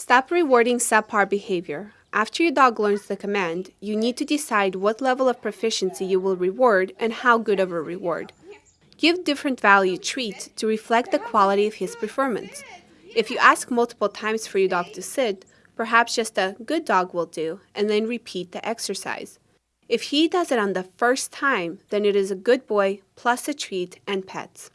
Stop rewarding subpar behavior. After your dog learns the command, you need to decide what level of proficiency you will reward and how good of a reward. Give different value treats to reflect the quality of his performance. If you ask multiple times for your dog to sit, perhaps just a good dog will do, and then repeat the exercise. If he does it on the first time, then it is a good boy plus a treat and pets.